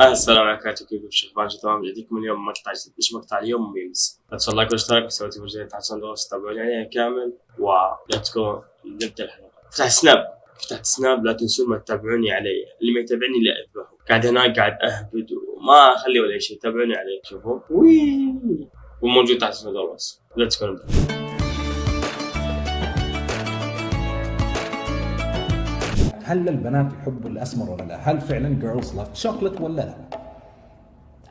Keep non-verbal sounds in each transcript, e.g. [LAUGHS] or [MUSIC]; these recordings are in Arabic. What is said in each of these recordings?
السلام عليكم كيفكم شيخ بانجي تمام جديكم اليوم مقطع جديد. إيش مقطع؟ اليوم memes. لا تنسوا like واشتراك وسوي تفجير تحت صندوق تتابعوني عليها كامل. و let's go نبدأ الحلقة. فتحت سناب فتحت سناب لا تنسون ما تتابعوني علي. اللي ما يتابعني لا أذبحه. قاعد هناك قاعد أهبد وما أخلي ولا شيء. تابعوني علي. شوفوا. وي وموجود تحت صندوق بس let's go نبدأ. هل البنات يحبوا الأسمر ولا لا؟ هل فعلا girls love chocolate ولا لا؟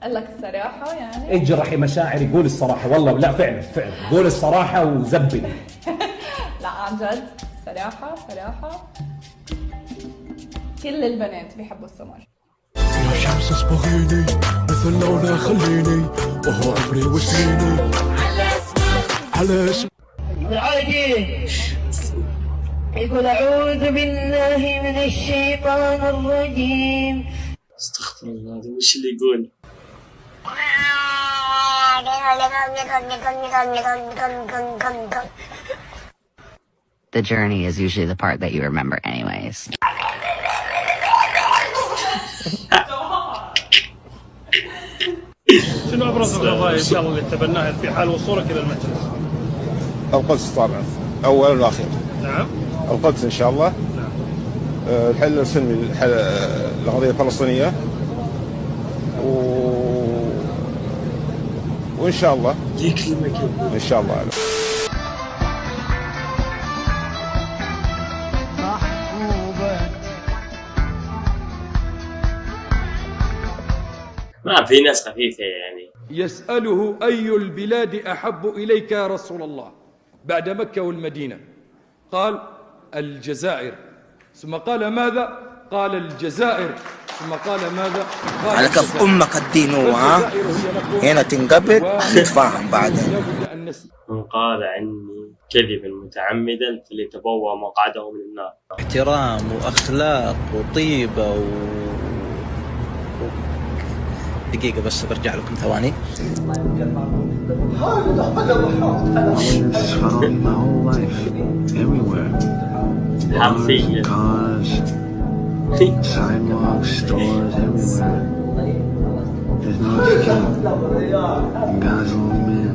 قال لك الصراحة يعني. اجرحي مشاعري قول الصراحة. والله لا فعلا فعلا. قول الصراحة وزبني [LAUGHS] لا عن جد. صراحة صراحة. كل البنات بيحبوا السمر. يا شمس اصبغيني مثل لونها خليني وهو عمري وسنيني على اسم العاجل يقول أعوذ بالله من الشيطان الرجيم. أستغفر الله هذا وش اللي يقول؟ The journey is usually the part that you remember, anyways. شنو أبرز القضايا ان شاء الله اللي تبناها في حال وصولك إلى المجلس؟ القدس طبعا. اولا وأخيرا. نعم. القدس إن شاء الله. آه، الحل السلمي الحل- آه، القضية الفلسطينية. و... وإن شاء الله. إن شاء الله. ما في ناس خفيفة يعني. يسأله أي البلاد أحب إليك يا رسول الله بعد مكة والمدينة. قال الجزائر. ثم قال ماذا؟ قال الجزائر. ثم قال ماذا؟ قال على كف الجزائر. أمك الدين ها؟ هنا تنقبل واحد. نتفاهم بعدين من قال عني كذبا متعمدا فليتبوأ مقعده من النار. احترام وأخلاق وطيبة و... دقيقة بس برجع لكم ثواني. حرفيا sidewalks, stores everywhere. There's no escape. God's own man.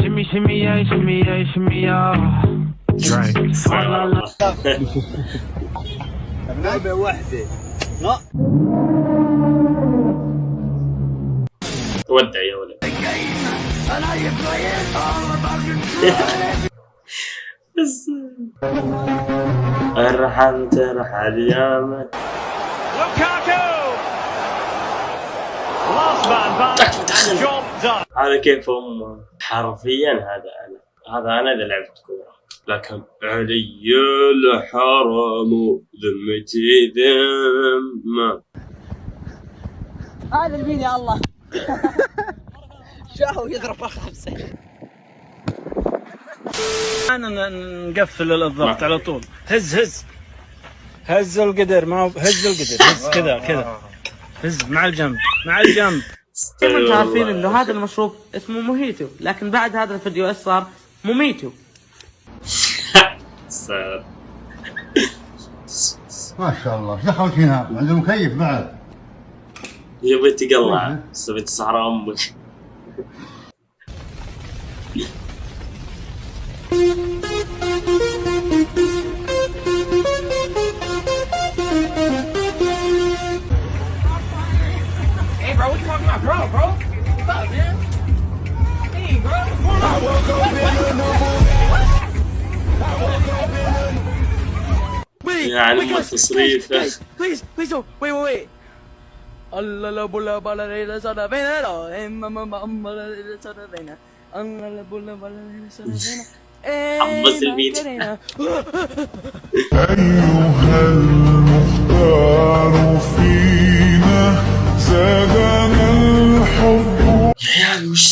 Shimmy, shimmy, yeah, shimmy, yeah, shimmy, yeah. Drink. ودع يا ولد. بس. ارحم ترحل يا من هذا كيف هم؟ حرفيا هذا أنا هذا أنا اذا لعبت كورة. لكن علي الحرم ذمتي ذمة. هذا المين يا الله. [LAUGHS] شاهو يضرب خمسة أنا نقفل الضغط على طول. هز هز. هز القدر ما هز القدر. هز كذا كذا. هز مع الجنب مع الجنب. أنتم عارفين إنه هذا المشروب اسمه موهيتو لكن بعد هذا الفيديو إيش صار؟ موميتو. ما شاء الله. دخلت هنا؟ عنده مكيف بعد. يبي تقلع. تبي تصحر أمك. يعني ام تصريفه Wait, wait. الله لا بولا بلا ليلة سنة بينا لا إما ما ما أما لا ليلة سنة بينا الله لا بولا بلا ليلة سنة بينا حمص الفيديو. ايها المختار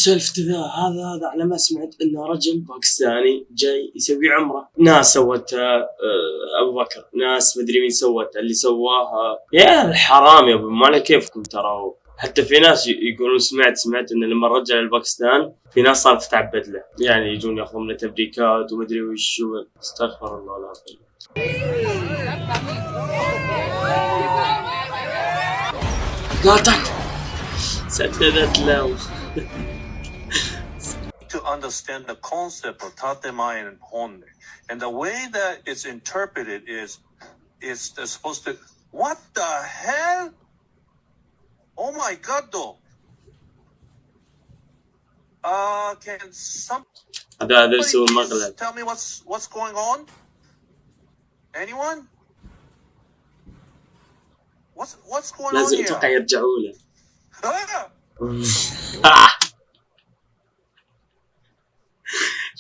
سولف كذا هذا هذا على ما سمعت إنه رجل باكستاني جاي يسوي عمرة. ناس سوتها آه، آه، أبو بكر. ناس مدري مين سوتها اللي سواها. يا الحرام يا أبو ما كيفكم ترى. حتى في ناس يقولون سمعت سمعت انه لما رجع لباكستان في ناس صارت تتعبد له يعني يجون ياخذون منه تبريكات ومدري وش استغفر الله العظيم. قاطعت سددت له. understand the concept of tatemae and honne. And the way that it's interpreted is it's supposed to, what the hell? Oh my God, though. Uh, can some tell me what's what's going on? Anyone? What's what's going on here? [LAUGHS]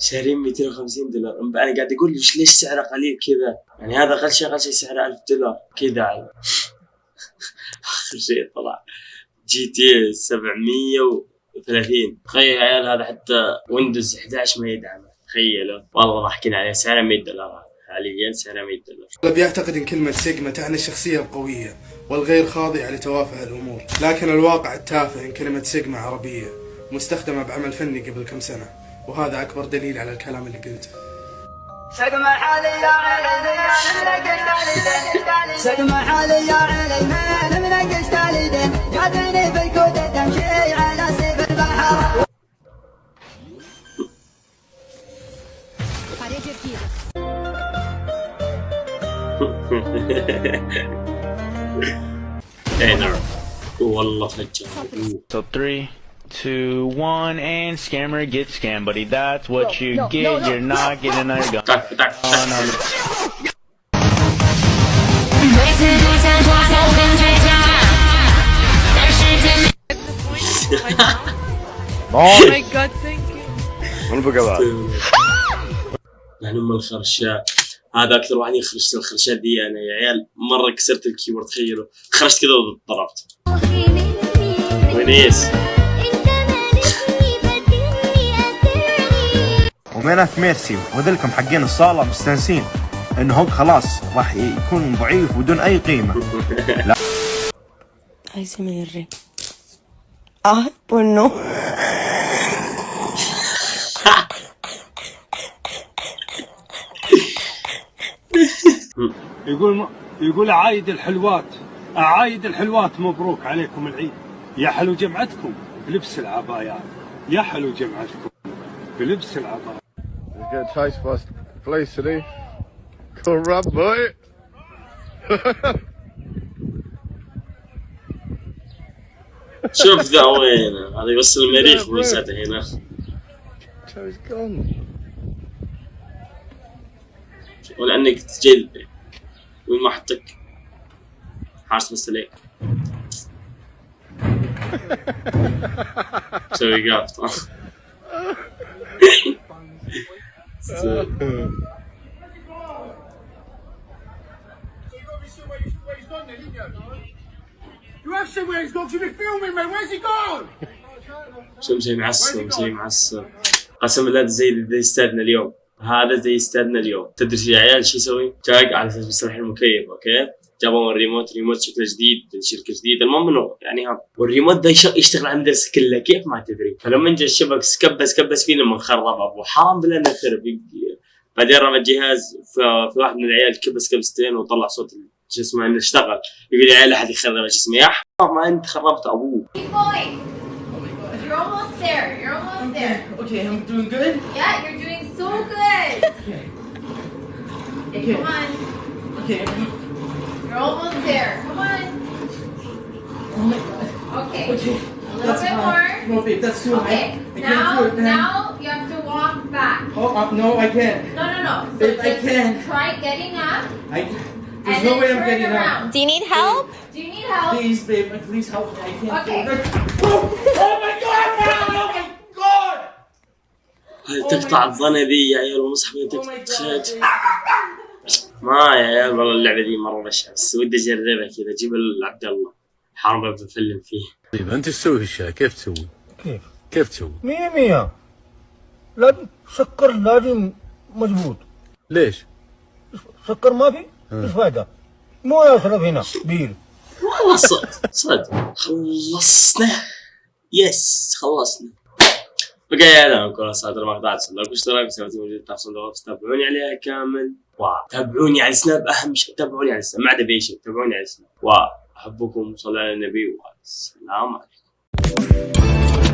شارين 250 دولار. أنا قاعد أقول ليش ليش سعره قليل كذا؟ يعني هذا أقل شيء أقل شيء سعره 1000 دولار. كذا. [LAUGHS] آخر شيء طلع. GT 730 تخيل يا عيال هذا حتى Windows 11 ما يدعمه. تخيلوا. والله ضحكين عليه. سعره 100 دولار. حاليا سعره 100 دولار. الأغلب يعتقد أن كلمة سيجما تعني الشخصية القوية والغير خاضعة لتوافه الأمور لكن الواقع التافه أن كلمة سيجما عربية مستخدمة بعمل فني قبل كم سنة. وهذا أكبر دليل على الكلام اللي قلته. سقم حالي يا علي سقم حالي يا علي من منقش تاليدين جاتني في الكود تمشي على سيف البحر. اي نعم والله فجر So three, two, one, and scammer gets scammed, buddy. That's what you get. You're not getting another gun. Oh, no. Oh my [LAUGHS] god, thank you. من بقى بعد يعني ام الخرشة هذا اكثر واحد يخرج الخرشات دي انا يا عيال مره كسرت الكيبورد تخيلوا خرجت كذا وضربت ونيس ومينات ميرسي وذلكم حقين الصالة مستانسين. إنه هوك خلاص راح يكون ضعيف بدون أي قيمة. لا. ASMR. Ah, pues no. يقول يقول عايد الحلوات. عايد الحلوات مبروك عليكم العيد. يا حلو جمعتكم بلبس العبايات. يا حلو جمعتكم بلبس العبايات. You get a taste for place today. Come rub, boy. شوف ذا وين هذا يوصل المريخ ويسعته هنا Joe's gone. ولانك تجد وين ما حطك حارس بس عليك سوي قاف You have seen where he's gone. You've been filming me. Where's he gone? شو مسوي معصب مسوي معصب قسم بالله زي زي استاذنا اليوم هذا زي استاذنا اليوم تدري يا عيال شو يسوي؟ جاك على أساس بيصلح المكيف okay جابوا ال remote remote شكله جديد من شركة جديدة المهم إنه يعني ها والريموت ده يش- يشتغل على المدرسة كلها كيف ما تدري فلما جا الشبك سكبس كبس فيه لما خرب أبو حرام بالله انه خرب بعدين رمى الجهاز في في واحد من العيال كبس كبستين وطلع صوت شو اسمه انه اشتغل يقول يا عيال أحد يخرب شو اسمه يا حرام ما أنت خربت ابوه You're almost there. You're almost there. Okay, I'm doing good. Yeah, you're doing so good. Okay. Come on. Okay. You're almost there. Come on. Oh my god. Okay. Okay. A little That's bit high. more. No, babe, that's too Okay. high. I Now, can't do it, man. now you have to walk back. Oh, uh, no, I can't. No, no, no. So Babe, I just can't. Try getting up. I. and There's no then way I'm turn getting around. up. Do you need help? Do you need help? Please, babe, please help me. I can't Okay. do it. Oh, oh my god, man! Oh my god! هذه تقطع الظنة ذي يا عيال ومسحب تخيل ما يا عيال والله اللعبة ذي مرة بشعة بس ودي أجربها كذا. أجيب عبد الله. حرام بفلم فيه. طيب أنت تسوي الشيء كيف تسوي؟ كيف؟ كيف تسوي؟ مية مية. لازم سكر لازم مضبوط. ليش؟ سكر ما في؟ إيش فايدة؟ مو اشرب هنا بير والله صدق صدق. خلصنا. يس خلصنا. بقى أنا أقول صادر مقطع تصل لكم اشتراك وسويتوا موجود صندوق الوصف تابعوني عليها كامل. وتابعوني على السناب أهم شيء تابعوني على السناب ما عدا باي شيء تابعوني على السناب واحبكم صلى على النبي. والسلام عليكم.